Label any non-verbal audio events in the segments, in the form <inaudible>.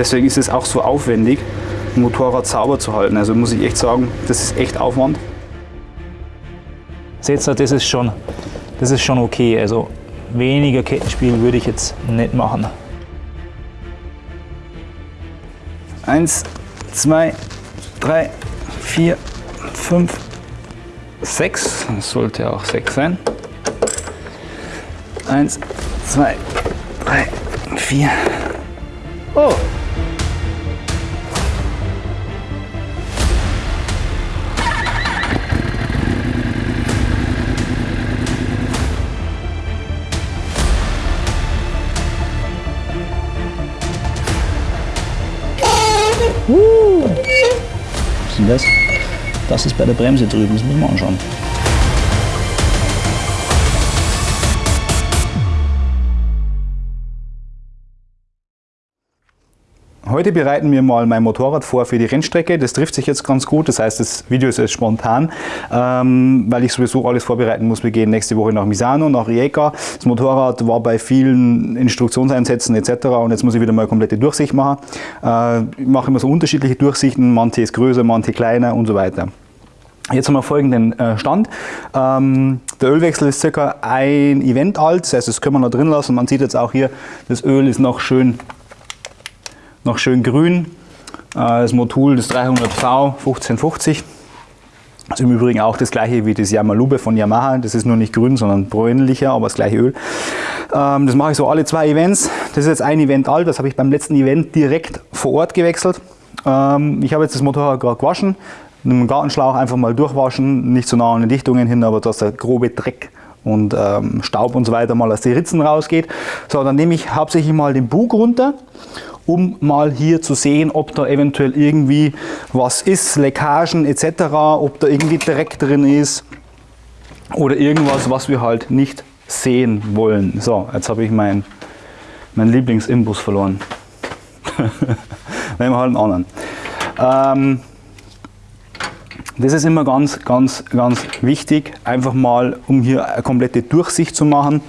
Deswegen ist es auch so aufwendig, ein Motorrad sauber zu halten. Also muss ich echt sagen, das ist echt Aufwand. Seht ihr, das ist schon, das ist schon okay. Also weniger Kettenspiel würde ich jetzt nicht machen. Eins, zwei, drei, vier, fünf, sechs. Das sollte auch sechs sein. Eins, zwei, drei, vier. Oh! Das ist bei der Bremse drüben, das müssen wir anschauen. Heute bereiten wir mal mein Motorrad vor für die Rennstrecke. Das trifft sich jetzt ganz gut. Das heißt, das Video ist jetzt spontan, ähm, weil ich sowieso alles vorbereiten muss. Wir gehen nächste Woche nach Misano, nach Rijeka. Das Motorrad war bei vielen Instruktionseinsätzen etc. Und jetzt muss ich wieder mal eine komplette Durchsicht machen. Äh, ich mache immer so unterschiedliche Durchsichten. Manche ist größer, manche kleiner und so weiter. Jetzt haben wir folgenden äh, Stand. Ähm, der Ölwechsel ist circa ein Event alt, das heißt, das können wir noch drin lassen. Man sieht jetzt auch hier, das Öl ist noch schön noch schön grün. Äh, das Motul, das 300V 1550. Das ist im Übrigen auch das gleiche wie das Yamalube von Yamaha. Das ist nur nicht grün, sondern bräunlicher, aber das gleiche Öl. Ähm, das mache ich so alle zwei Events. Das ist jetzt ein Event alt, das habe ich beim letzten Event direkt vor Ort gewechselt. Ähm, ich habe jetzt das Motorrad gerade gewaschen. Mit dem Gartenschlauch einfach mal durchwaschen, nicht so nah an den Dichtungen hin, aber dass der grobe Dreck und ähm, Staub und so weiter mal aus den Ritzen rausgeht. So, dann nehme ich hauptsächlich mal den Bug runter um mal hier zu sehen, ob da eventuell irgendwie was ist, Leckagen etc., ob da irgendwie Dreck drin ist oder irgendwas, was wir halt nicht sehen wollen. So, jetzt habe ich meinen mein Lieblingsimbus verloren. <laughs> Nehmen wir halt einen anderen. Ähm, das ist immer ganz, ganz, ganz wichtig, einfach mal, um hier eine komplette Durchsicht zu machen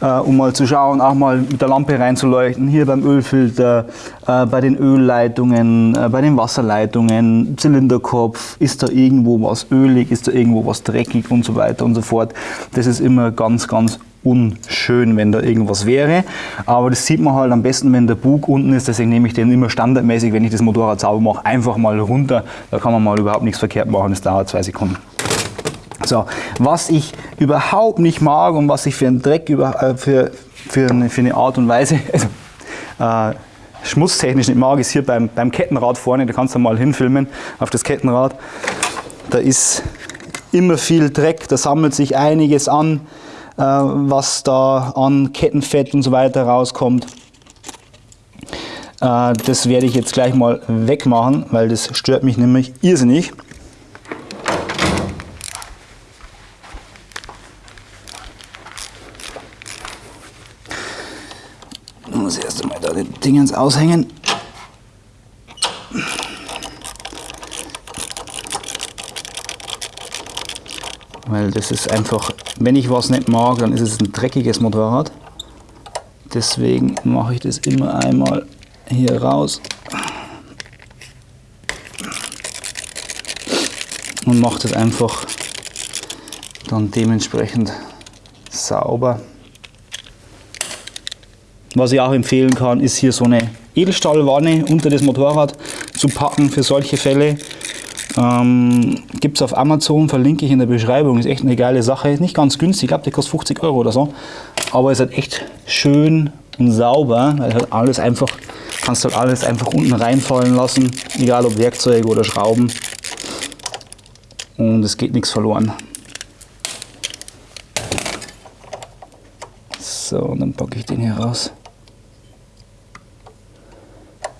äh, um mal zu schauen, auch mal mit der Lampe reinzuleuchten, hier beim Ölfilter, äh, bei den Ölleitungen, äh, bei den Wasserleitungen, Zylinderkopf, ist da irgendwo was ölig, ist da irgendwo was dreckig und so weiter und so fort. Das ist immer ganz, ganz unschön, wenn da irgendwas wäre. Aber das sieht man halt am besten, wenn der Bug unten ist. Deswegen nehme ich den immer standardmäßig, wenn ich das Motorrad sauber mache, einfach mal runter. Da kann man mal überhaupt nichts verkehrt machen. Das dauert zwei Sekunden. So, was ich überhaupt nicht mag und was ich für einen Dreck über, äh, für, für, eine, für eine Art und Weise, <laughs> also, äh, schmutztechnisch nicht mag, ist hier beim, beim Kettenrad vorne, da kannst du mal hinfilmen auf das Kettenrad. Da ist immer viel Dreck, da sammelt sich einiges an, was da an Kettenfett und so weiter rauskommt. Äh, das werde ich jetzt gleich mal wegmachen, weil das stört mich nämlich irrsinnig. Dingens aushängen. Weil das ist einfach, wenn ich was nicht mag, dann ist es ein dreckiges Motorrad. Deswegen mache ich das immer einmal hier raus. Und mache das einfach dann dementsprechend sauber. Was ich auch empfehlen kann, ist hier so eine Edelstahlwanne unter das Motorrad zu packen für solche Fälle. Ähm, Gibt es auf Amazon, verlinke ich in der Beschreibung. Ist echt eine geile Sache. Ist nicht ganz günstig, ich glaube, die kostet 50 Euro oder so. Aber ist halt echt schön und sauber, weil halt alles einfach, kannst halt alles einfach unten reinfallen lassen, egal ob Werkzeuge oder Schrauben. Und es geht nichts verloren. So, und dann packe ich den hier raus.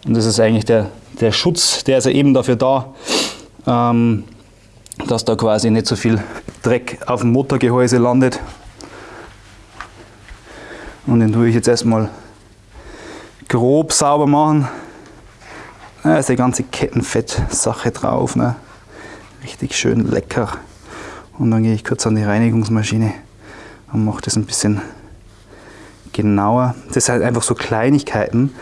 Und das ist eigentlich der, der Schutz, der ist ja eben dafür da, ähm, dass da quasi nicht so viel Dreck auf dem Motorgehäuse landet. Und den tue ich jetzt erstmal grob sauber machen. Da ist die ganze Kettenfett-Sache drauf. Ne? Richtig schön lecker. Und dann gehe ich kurz an die Reinigungsmaschine und mache das ein bisschen genauer. Das sind halt einfach so Kleinigkeiten,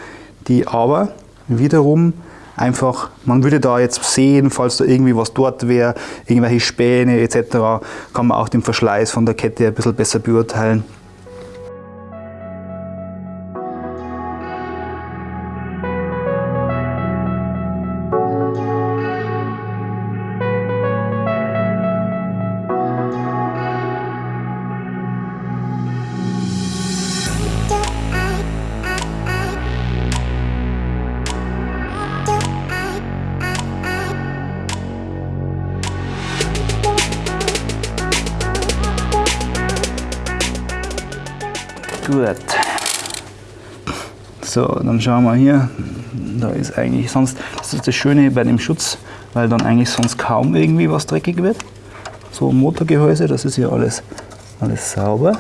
die aber wiederum einfach, man würde da jetzt sehen, falls da irgendwie was dort wäre, irgendwelche Späne etc., kann man auch den Verschleiß von der Kette ein bisschen besser beurteilen. So, dann schauen wir hier. Da ist eigentlich sonst, das ist das Schöne bei dem Schutz, weil dann eigentlich sonst kaum irgendwie was dreckig wird. So Motorgehäuse, das ist hier alles, alles sauber.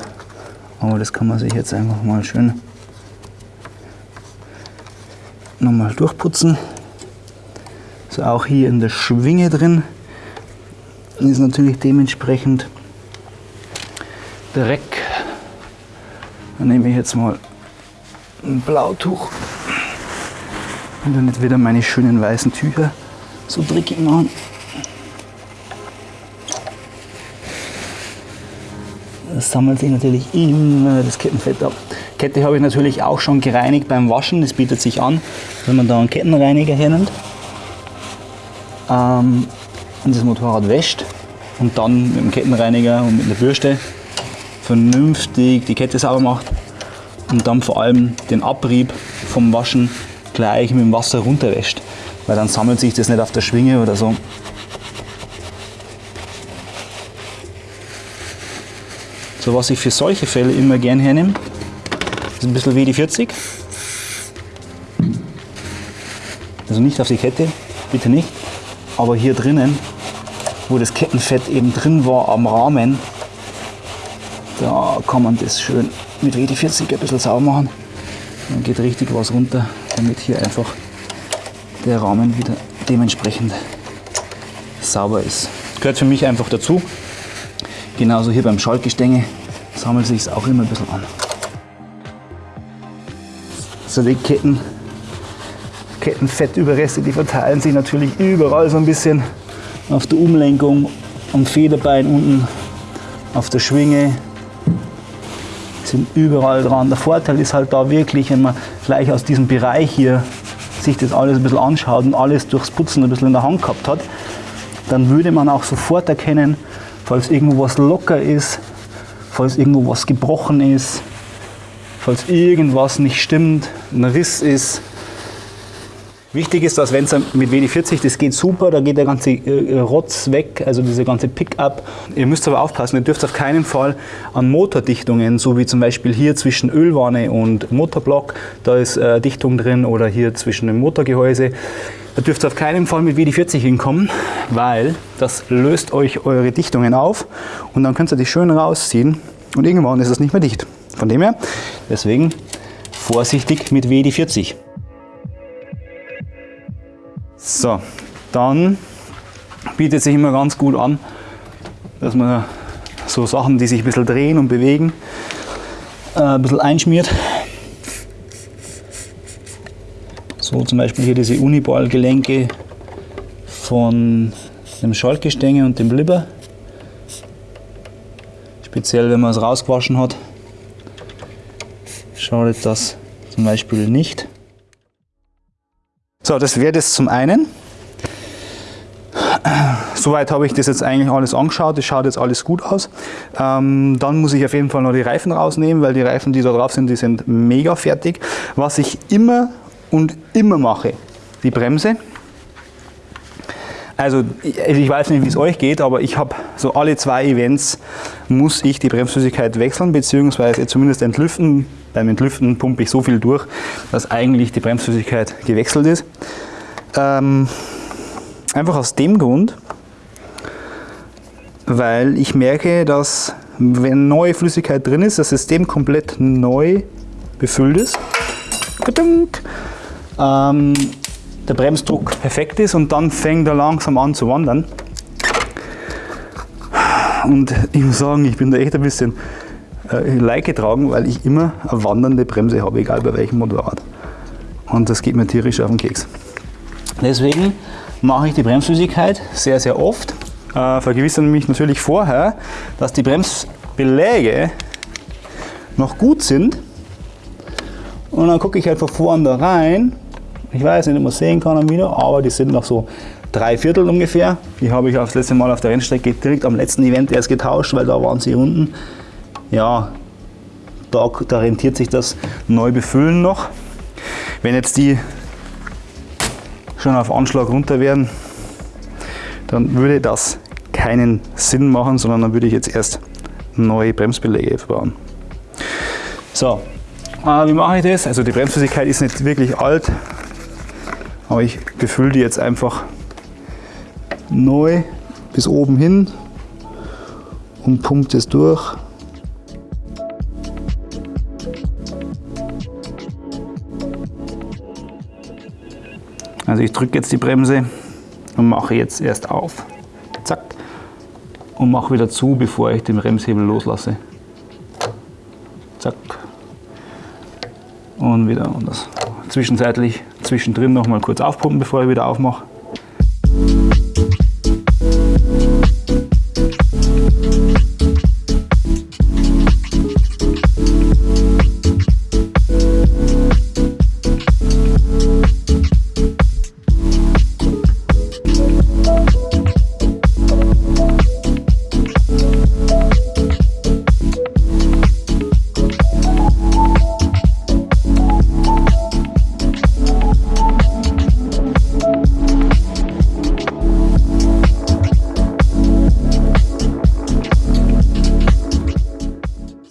Aber das kann man sich jetzt einfach mal schön nochmal durchputzen. So auch hier in der Schwinge drin ist natürlich dementsprechend Dreck dann nehme ich jetzt mal ein Blautuch und dann nicht wieder meine schönen weißen Tücher so dreckig machen. Das sammelt sich natürlich immer das Kettenfett ab. Kette habe ich natürlich auch schon gereinigt beim Waschen. Das bietet sich an, wenn man da einen Kettenreiniger hernimmt ähm, und das Motorrad wäscht und dann mit dem Kettenreiniger und mit der Bürste vernünftig die Kette sauber macht und dann vor allem den Abrieb vom Waschen gleich mit dem Wasser runterwäscht, weil dann sammelt sich das nicht auf der Schwinge oder so. So was ich für solche Fälle immer gern hernehme, ist ein bisschen WD-40. Also nicht auf die Kette, bitte nicht, aber hier drinnen, wo das Kettenfett eben drin war am Rahmen, da kann man das schön mit WD-40 ein bisschen sauber machen. Dann geht richtig was runter, damit hier einfach der Rahmen wieder dementsprechend sauber ist. Gehört für mich einfach dazu. Genauso hier beim Schaltgestänge sammelt sich es auch immer ein bisschen an. So die Ketten, Kettenfettüberreste, die verteilen sich natürlich überall so ein bisschen auf der Umlenkung, am Federbein unten, auf der Schwinge, sind überall dran. Der Vorteil ist halt da wirklich, wenn man vielleicht aus diesem Bereich hier sich das alles ein bisschen anschaut und alles durchs Putzen ein bisschen in der Hand gehabt hat, dann würde man auch sofort erkennen, falls irgendwo was locker ist, falls irgendwo was gebrochen ist, falls irgendwas nicht stimmt, ein Riss ist, Wichtig ist, dass wenn es mit WD-40, das geht super, da geht der ganze äh, Rotz weg, also diese ganze Pickup. Ihr müsst aber aufpassen, ihr dürft auf keinen Fall an Motordichtungen, so wie zum Beispiel hier zwischen Ölwanne und Motorblock, da ist äh, Dichtung drin oder hier zwischen dem Motorgehäuse. Da dürft ihr auf keinen Fall mit WD-40 hinkommen, weil das löst euch eure Dichtungen auf und dann könnt ihr die schön rausziehen und irgendwann ist es nicht mehr dicht. Von dem her, deswegen vorsichtig mit WD-40. So, dann bietet sich immer ganz gut an, dass man so Sachen, die sich ein bisschen drehen und bewegen, äh, ein bisschen einschmiert. So zum Beispiel hier diese Uniball-Gelenke von dem Schaltgestänge und dem Blibber. Speziell wenn man es rausgewaschen hat, schadet das zum Beispiel nicht. So, das wäre das zum einen. Soweit habe ich das jetzt eigentlich alles angeschaut, das schaut jetzt alles gut aus. Ähm, dann muss ich auf jeden Fall noch die Reifen rausnehmen, weil die Reifen, die da drauf sind, die sind mega fertig. Was ich immer und immer mache, die Bremse. Also ich weiß nicht, wie es euch geht, aber ich habe so alle zwei Events muss ich die Bremsflüssigkeit wechseln, beziehungsweise zumindest entlüften. Beim Entlüften pumpe ich so viel durch, dass eigentlich die Bremsflüssigkeit gewechselt ist. Ähm, einfach aus dem Grund, weil ich merke, dass wenn neue Flüssigkeit drin ist, das System komplett neu befüllt ist. Ähm, der Bremsdruck perfekt ist und dann fängt er langsam an zu wandern. Und ich muss sagen, ich bin da echt ein bisschen äh, Leid getragen, weil ich immer eine wandernde Bremse habe, egal bei welchem Motorrad. Und das geht mir tierisch auf den Keks. Deswegen mache ich die Bremsflüssigkeit sehr, sehr oft. Äh, vergewissere mich natürlich vorher, dass die Bremsbeläge noch gut sind. Und dann gucke ich halt von vorn da rein. Ich weiß nicht, ob man sehen kann am Video, aber die sind noch so drei Viertel ungefähr. Die habe ich das letzte Mal auf der Rennstrecke direkt am letzten Event erst getauscht, weil da waren sie unten. Ja, da, da rentiert sich das neu befüllen noch. Wenn jetzt die schon auf Anschlag runter wären, dann würde das keinen Sinn machen, sondern dann würde ich jetzt erst neue Bremsbeläge verbauen. So, äh, wie mache ich das? Also die Bremsflüssigkeit ist nicht wirklich alt, aber ich befülle die jetzt einfach neu bis oben hin und pumpt es durch. Also ich drücke jetzt die Bremse und mache jetzt erst auf. Zack. Und mache wieder zu, bevor ich den Bremshebel loslasse. Zack. Und wieder anders. Zwischenzeitlich zwischendrin noch mal kurz aufpumpen, bevor ich wieder aufmache.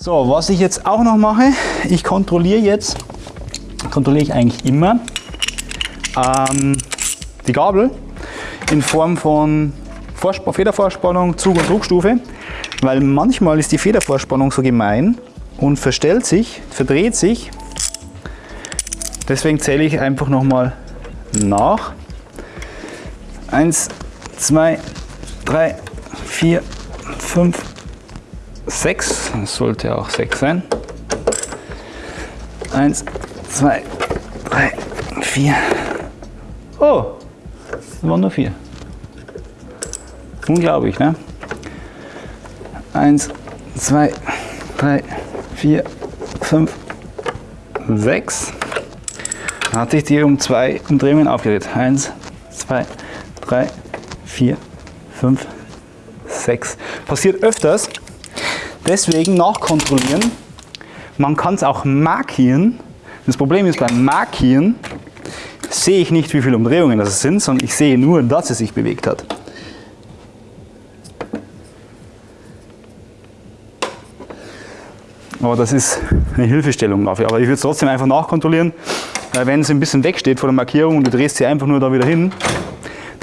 So, was ich jetzt auch noch mache, ich kontrolliere jetzt, kontrolliere ich eigentlich immer ähm, die Gabel in Form von Vorsp Federvorspannung, Zug- und Druckstufe, weil manchmal ist die Federvorspannung so gemein und verstellt sich, verdreht sich. Deswegen zähle ich einfach nochmal nach. Eins, zwei, drei, vier, fünf, 6, das sollte auch 6 sein. 1, 2, 3, 4. Oh, das waren nur 4. Unglaublich, ne? 1, 2, 3, 4, 5, 6. Dann hat sich die um zwei Umdrehungen aufgedreht. 1, 2, 3, 4, 5, 6. Passiert öfters, Deswegen nachkontrollieren. Man kann es auch markieren. Das Problem ist beim Markieren sehe ich nicht, wie viele Umdrehungen das sind, sondern ich sehe nur, dass es sich bewegt hat. Aber das ist eine Hilfestellung dafür. Aber ich würde es trotzdem einfach nachkontrollieren. Wenn es ein bisschen wegsteht vor der Markierung und du drehst sie einfach nur da wieder hin,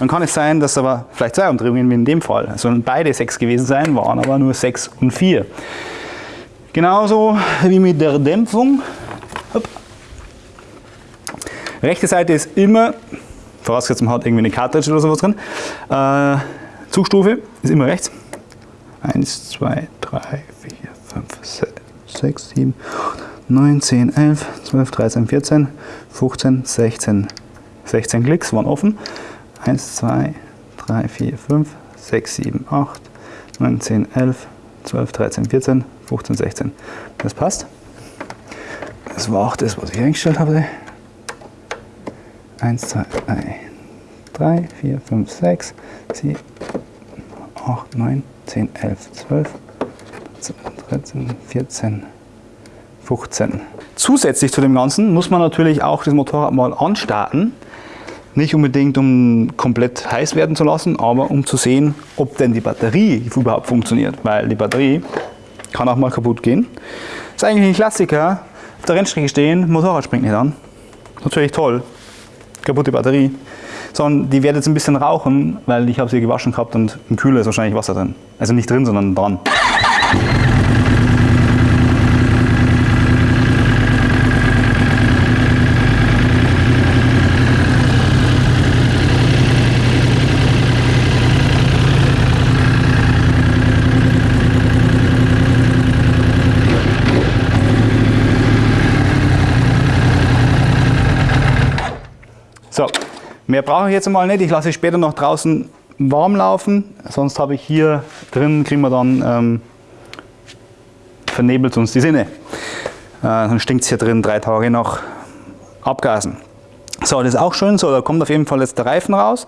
dann kann es sein, dass aber vielleicht zwei Umdrehungen wie in dem Fall, also beide sechs gewesen sein, waren aber nur sechs und vier. Genauso wie mit der Dämpfung. Hopp. Rechte Seite ist immer, vorausgesetzt man hat irgendwie eine Cartridge oder sowas drin, äh, Zugstufe ist immer rechts. 1, 2, 3, 4, 5, 6, 7, 9, 10, 11, 12, 13, 14, 15, 16. 16 Klicks waren offen. 1, 2, 3, 4, 5, 6, 7, 8, 9, 10, 11, 12, 13, 14, 15, 16. Das passt. Das war auch das, was ich eingestellt habe. 1, 2, 3, 4, 5, 6, 7, 8, 9, 10, 11, 12, 13, 14, 15. Zusätzlich zu dem Ganzen muss man natürlich auch das Motorrad mal anstarten. Nicht unbedingt, um komplett heiß werden zu lassen, aber um zu sehen, ob denn die Batterie überhaupt funktioniert. Weil die Batterie kann auch mal kaputt gehen. Ist eigentlich ein Klassiker. Auf der Rennstrecke stehen, Motorrad springt nicht an. Natürlich toll. Kaputte Batterie. Sondern die wird jetzt ein bisschen rauchen, weil ich habe sie gewaschen gehabt und im Kühler ist wahrscheinlich Wasser drin. Also nicht drin, sondern dran. Mehr brauche ich jetzt mal nicht. Ich lasse später noch draußen warm laufen. Sonst habe ich hier drin, kriegen wir dann, ähm, vernebelt uns die Sinne. Äh, dann stinkt es hier drin drei Tage nach Abgasen. So, das ist auch schön so, da kommt auf jeden Fall jetzt der Reifen raus,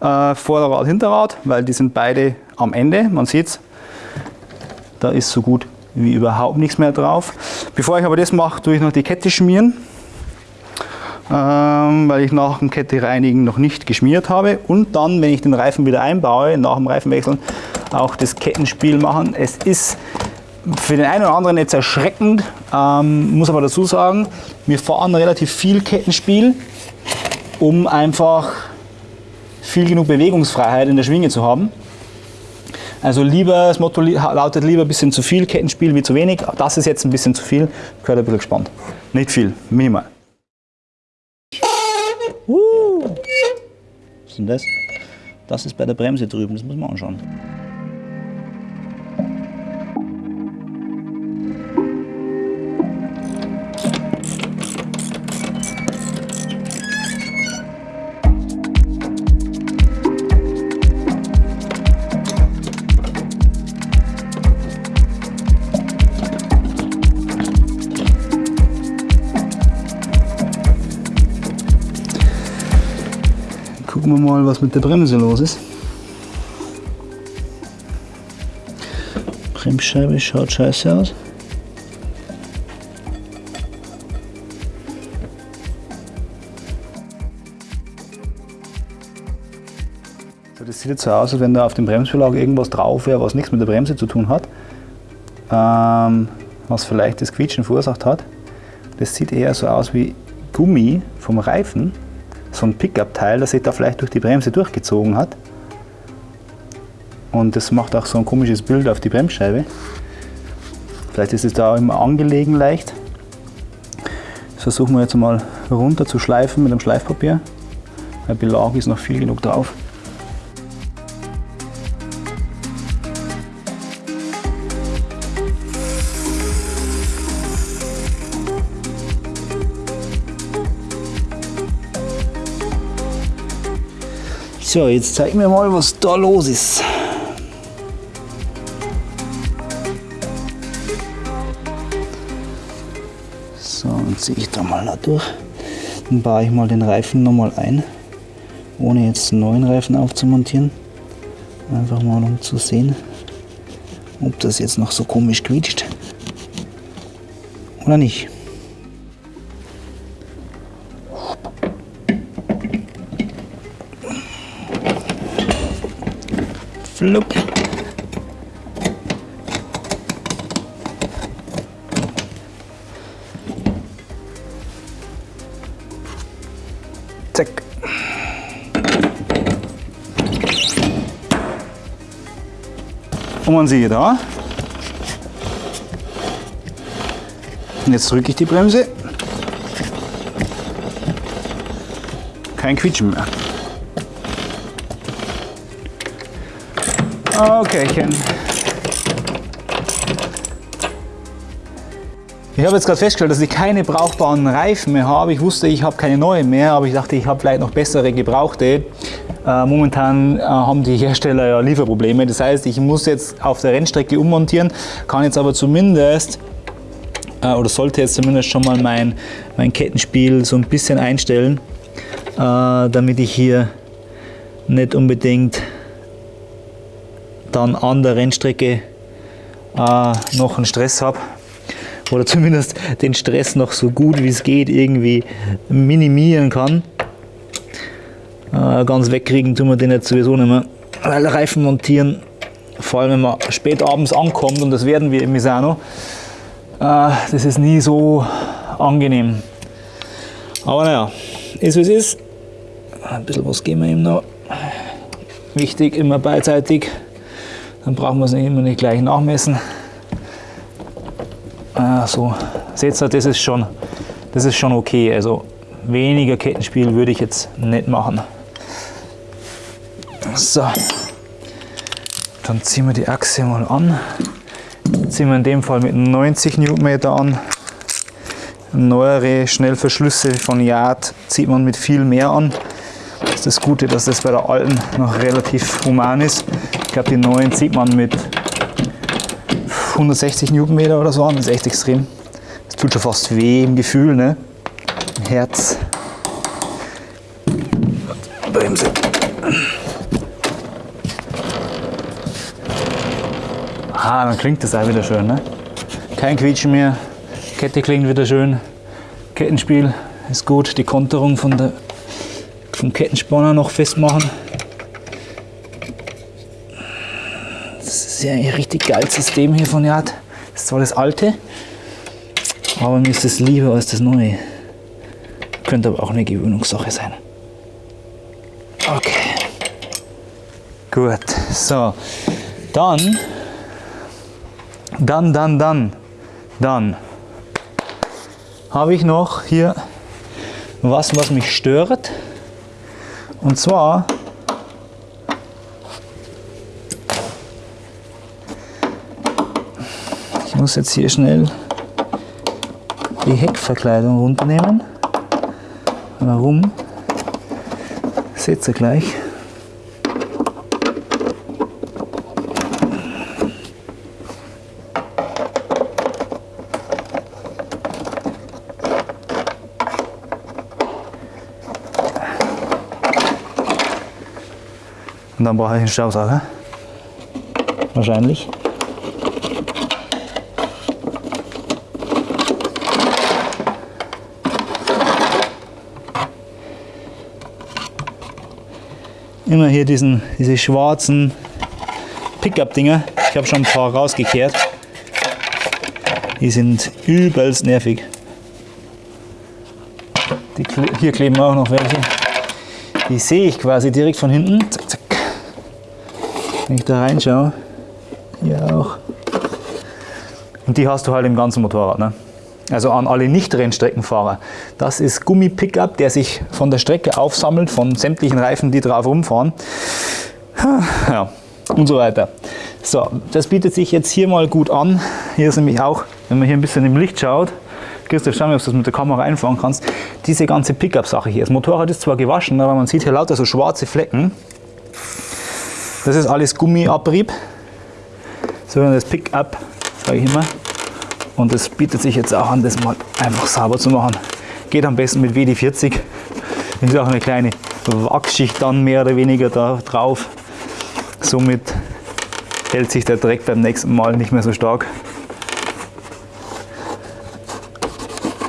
äh, Vorderrad, Hinterrad, weil die sind beide am Ende, man sieht es, da ist so gut wie überhaupt nichts mehr drauf. Bevor ich aber das mache, tue ich noch die Kette schmieren, weil ich nach dem Kette reinigen noch nicht geschmiert habe und dann, wenn ich den Reifen wieder einbaue, nach dem Reifenwechseln auch das Kettenspiel machen. Es ist für den einen oder anderen jetzt erschreckend, ähm, muss aber dazu sagen, wir fahren relativ viel Kettenspiel, um einfach viel genug Bewegungsfreiheit in der Schwinge zu haben. Also lieber, das Motto lautet lieber ein bisschen zu viel Kettenspiel wie zu wenig. Das ist jetzt ein bisschen zu viel, gehört ein bisschen gespannt. Nicht viel, minimal. Uh. Was ist denn das? Das ist bei der Bremse drüben, das muss man anschauen. Wir mal, was mit der Bremse los ist. Bremsscheibe schaut scheiße aus. So, das sieht jetzt so aus, als wenn da auf dem Bremsbelag irgendwas drauf wäre, was nichts mit der Bremse zu tun hat. Ähm, was vielleicht das Quietschen verursacht hat. Das sieht eher so aus wie Gummi vom Reifen so ein Pickup-Teil, das sich da vielleicht durch die Bremse durchgezogen hat. Und das macht auch so ein komisches Bild auf die Bremsscheibe. Vielleicht ist es da immer angelegen leicht. Das versuchen wir jetzt mal runter zu schleifen mit dem Schleifpapier. Der Belag ist noch viel genug drauf. So, jetzt zeig mir mal, was da los ist. So, dann ziehe ich da mal da durch. Dann baue ich mal den Reifen nochmal ein, ohne jetzt einen neuen Reifen aufzumontieren. Einfach mal um zu sehen, ob das jetzt noch so komisch quietscht oder nicht. Flupp. Zack. Und man sieht da. Und jetzt drücke ich die Bremse. Kein Quietschen mehr. Okay, Ich habe jetzt gerade festgestellt, dass ich keine brauchbaren Reifen mehr habe. Ich wusste, ich habe keine neuen mehr, aber ich dachte, ich habe vielleicht noch bessere gebrauchte. Äh, momentan äh, haben die Hersteller ja Lieferprobleme. Das heißt, ich muss jetzt auf der Rennstrecke ummontieren, kann jetzt aber zumindest äh, oder sollte jetzt zumindest schon mal mein, mein Kettenspiel so ein bisschen einstellen, äh, damit ich hier nicht unbedingt dann an der Rennstrecke äh, noch einen Stress habe oder zumindest den Stress noch so gut wie es geht irgendwie minimieren kann. Äh, ganz wegkriegen tun wir den jetzt sowieso nicht mehr, weil Reifen montieren, vor allem wenn man spät abends ankommt und das werden wir in Misano, äh, das ist nie so angenehm. Aber naja, ist wie es ist. Ein bisschen was geben wir ihm noch. Wichtig, immer beidseitig dann brauchen wir es immer nicht gleich nachmessen. Ah, so, seht ihr, das ist schon, das ist schon okay. Also weniger Kettenspiel würde ich jetzt nicht machen. So, dann ziehen wir die Achse mal an. Ziehen wir in dem Fall mit 90 Newtonmeter an. Neuere Schnellverschlüsse von Yard zieht man mit viel mehr an. ist das Gute, dass das bei der alten noch relativ human ist. Ich glaube, die neuen zieht man mit 160 Newtonmeter oder so an. Das ist echt extrem. Das tut schon fast weh im Gefühl, ne? Herz. Bremse. Ah, dann klingt das auch wieder schön, ne? Kein Quietschen mehr. Kette klingt wieder schön. Kettenspiel ist gut. Die Konterung von der, vom Kettenspanner noch festmachen. Ist ja ein richtig geiles System hier von Yard. Das ist zwar das alte, aber mir ist das lieber als das neue. Könnte aber auch eine Gewöhnungssache sein. Okay. Gut. So. Dann, dann, dann, dann, dann habe ich noch hier was, was mich stört. Und zwar muss jetzt hier schnell die Heckverkleidung runternehmen. Warum? Seht ihr gleich. Und dann brauche ich einen Staubsauger. Wahrscheinlich. Immer hier diesen, diese schwarzen Pickup-Dinger. Ich habe schon ein paar rausgekehrt. Die sind übelst nervig. Die, hier kleben auch noch welche. Die sehe ich quasi direkt von hinten. Zack, zack. Wenn ich da reinschaue, hier auch. Und die hast du halt im ganzen Motorrad. Ne? Also an alle Nicht-Rennstreckenfahrer. Das ist Gummi-Pickup, der sich von der Strecke aufsammelt, von sämtlichen Reifen, die drauf rumfahren. Ja, und so weiter. So, das bietet sich jetzt hier mal gut an. Hier ist nämlich auch, wenn man hier ein bisschen im Licht schaut, Christoph, schau mal, ob du das mit der Kamera einfangen kannst, diese ganze Pickup-Sache hier. Das Motorrad ist zwar gewaschen, aber man sieht hier lauter so schwarze Flecken. Das ist alles Gummiabrieb, das Pickup, sage ich immer. Und es bietet sich jetzt auch an, das mal einfach sauber zu machen. Geht am besten mit WD-40. Ist auch eine kleine Wachsschicht dann mehr oder weniger da drauf. Somit hält sich der Dreck beim nächsten Mal nicht mehr so stark.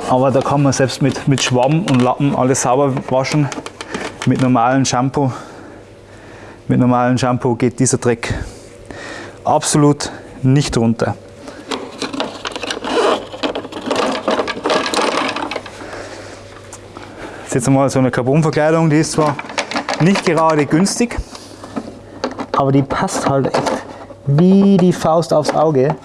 Aber da kann man selbst mit, mit Schwamm und Lappen alles sauber waschen. Mit normalem Shampoo mit normalem Shampoo geht dieser Dreck absolut nicht runter. Das ist jetzt einmal so eine Carbonverkleidung, die ist zwar nicht gerade günstig, aber die passt halt echt wie die Faust aufs Auge.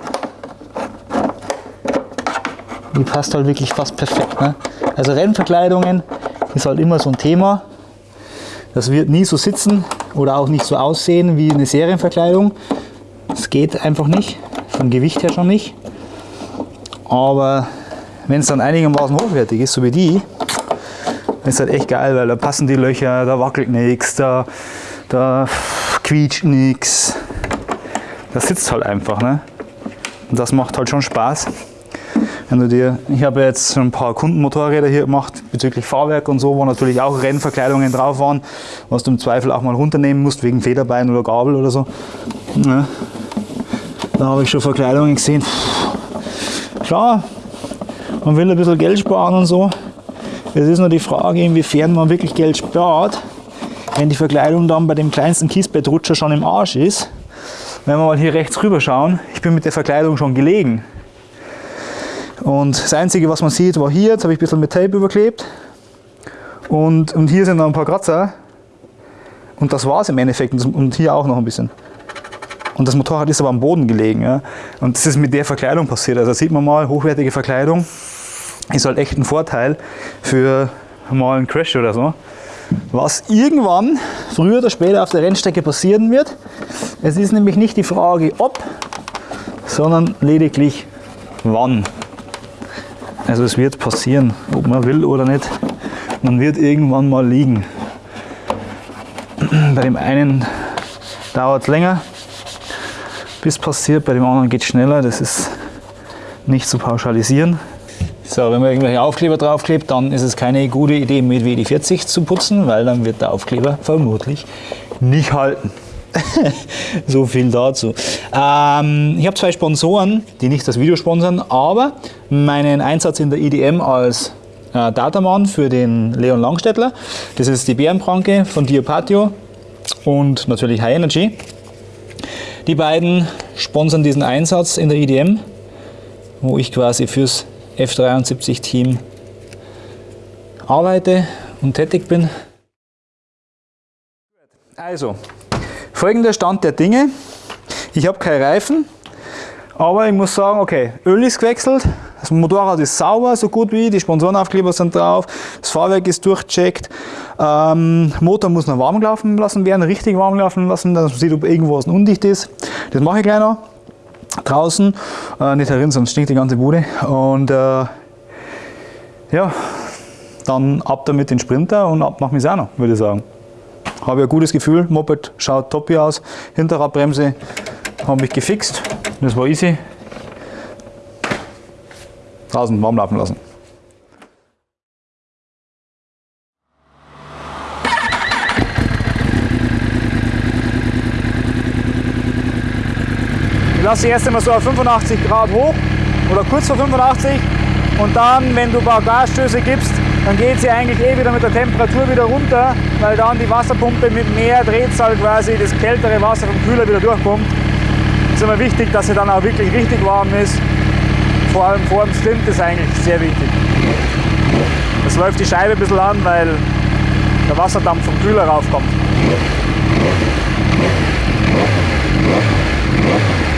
Die passt halt wirklich fast perfekt. Ne? Also Rennverkleidungen ist halt immer so ein Thema. Das wird nie so sitzen oder auch nicht so aussehen wie eine Serienverkleidung. Das geht einfach nicht, vom Gewicht her schon nicht. Aber wenn es dann einigermaßen hochwertig ist, so wie die, ist halt echt geil, weil da passen die Löcher, da wackelt nichts, da, da quietscht nichts. Das sitzt halt einfach. Ne? Und das macht halt schon Spaß. Wenn du dir, ich habe jetzt schon ein paar Kundenmotorräder hier gemacht bezüglich Fahrwerk und so, wo natürlich auch Rennverkleidungen drauf waren, was du im Zweifel auch mal runternehmen musst wegen Federbein oder Gabel oder so. Ja. Da habe ich schon Verkleidungen gesehen. Klar, man will ein bisschen Geld sparen und so. Es ist nur die Frage, inwiefern man wirklich Geld spart, wenn die Verkleidung dann bei dem kleinsten Kiesbettrutscher schon im Arsch ist. Wenn wir mal hier rechts rüber schauen, ich bin mit der Verkleidung schon gelegen. Und das Einzige, was man sieht, war hier, jetzt habe ich ein bisschen mit Tape überklebt. Und, und hier sind noch ein paar Kratzer. Und das war es im Endeffekt. Und, hier auch noch ein bisschen. Und das Motorrad ist aber am Boden gelegen. Ja. Und das ist mit der Verkleidung passiert. Also sieht man mal, hochwertige Verkleidung ist halt echt ein Vorteil für mal einen Crash oder so. Was irgendwann, früher oder später auf der Rennstrecke passieren wird. Es ist nämlich nicht die Frage ob, sondern lediglich wann. Also es wird passieren, ob man will oder nicht. Man wird irgendwann mal liegen. <clears throat> Bei dem einen dauert es länger, bis passiert, bei dem anderen geht es schneller. Das ist nicht zu pauschalisieren. So, wenn man irgendwelche Aufkleber draufklebt, dann ist es keine gute Idee, mit WD-40 zu putzen, weil dann wird der Aufkleber vermutlich nicht halten. <laughs> so viel dazu. Ähm, ich habe zwei Sponsoren, die nicht das Video sponsern, aber meinen Einsatz in der IDM als äh, Datamann für den Leon Langstädtler. Das ist die Bärenpranke von Diopatio und natürlich High Energy. Die beiden sponsern diesen Einsatz in der IDM, wo ich quasi fürs F73-Team arbeite und tätig bin. Also, folgender Stand der Dinge. Ich habe keine Reifen, aber ich muss sagen, okay, Öl ist gewechselt, das Motorrad ist sauber, so gut wie, die Sponsorenaufkleber sind drauf, das Fahrwerk ist durchgecheckt, ähm, Motor muss noch warm laufen lassen werden, richtig warm laufen lassen, dass man sieht, ob irgendwo was undicht ist. Das mache ich gleich noch. Draußen, äh, nicht herin, sonst stinkt die ganze Bude. Und äh, ja, dann ab damit den Sprinter und ab nach Misano, würde ich sagen. Habe ich ein gutes Gefühl, Moped schaut top hier aus, Hinterradbremse habe ich gefixt, das war easy. Draußen warm laufen lassen. Ich lasse sie erst einmal so auf 85 Grad hoch oder kurz vor 85 und dann, wenn du ein paar Gasstöße gibst, dann geht sie eigentlich eh wieder mit der Temperatur wieder runter, weil dann die Wasserpumpe mit mehr Drehzahl quasi das kältere Wasser vom Kühler wieder durchkommt. Es ist immer wichtig, dass sie dann auch wirklich richtig warm ist. Vor allem vor dem Stint ist eigentlich sehr wichtig. Das läuft die Scheibe ein bisschen an, weil der Wasserdampf vom Kühler raufkommt.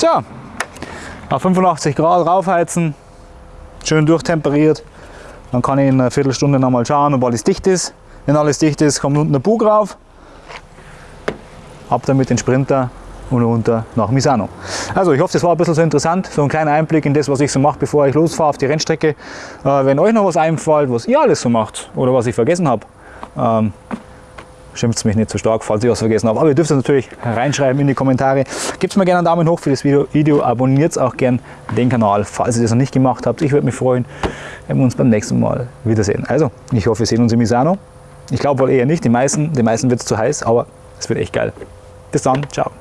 Tja, auf 85 Grad raufheizen, schön durchtemperiert. Dann kann ich in einer Viertelstunde nochmal schauen, ob alles dicht ist. Wenn alles dicht ist, kommt unten der Bug rauf. Ab damit den Sprinter und runter nach Misano. Also ich hoffe, das war ein bisschen so interessant, so ein kleiner Einblick in das, was ich so mache, bevor ich losfahre auf die Rennstrecke. Äh, wenn euch noch was einfällt, was ihr alles so macht oder was ich vergessen habe, ähm, schimpft mich nicht so stark, falls ich was vergessen habe. Aber ihr dürft es natürlich reinschreiben in die Kommentare. Gebt mir gerne einen Daumen hoch für das Video, Video abonniert auch gerne den Kanal, falls ihr das noch nicht gemacht habt. Ich würde mich freuen, wenn wir uns beim nächsten Mal wiedersehen. Also, ich hoffe, wir sehen uns in Misano. Ich glaube wohl eher nicht, die meisten, den meisten wird es zu heiß, aber es wird echt geil. Bis dann, ciao.